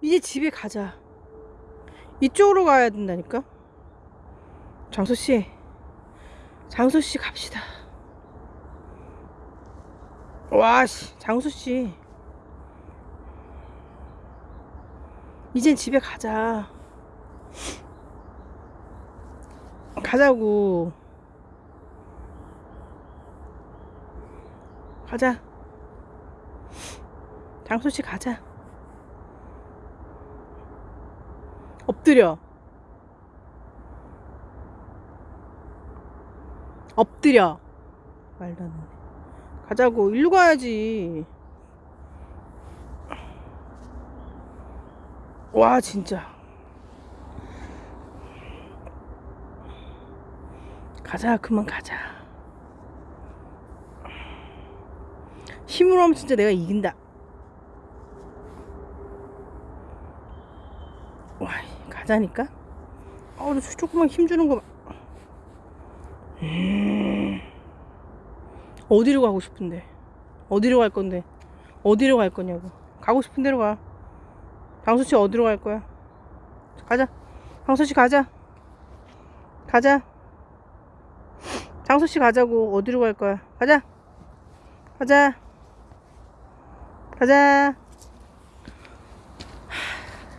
이제 집에 가자. 이쪽으로 가야 된다니까. 장소 씨, 장소 씨 갑시다. 와, 씨, 장소 씨. 이젠 집에 가자. 가자고. 가자. 장소 씨 가자. 엎드려. 엎드려. 말도 안 돼. 가자고. 일로 가야지. 와, 진짜. 가자. 그만 가자. 힘으로 하면 진짜 내가 이긴다. 와, 가자니까? 어, 너 조금만 힘주는 거 봐. 음. 어디로 가고 싶은데? 어디로 갈 건데? 어디로 갈 거냐고. 가고 싶은 데로 가. 장수 씨 어디로 갈 거야? 가자. 장수 씨 가자. 가자. 장수 씨 가자고. 어디로 갈 거야? 가자. 가자. 가자.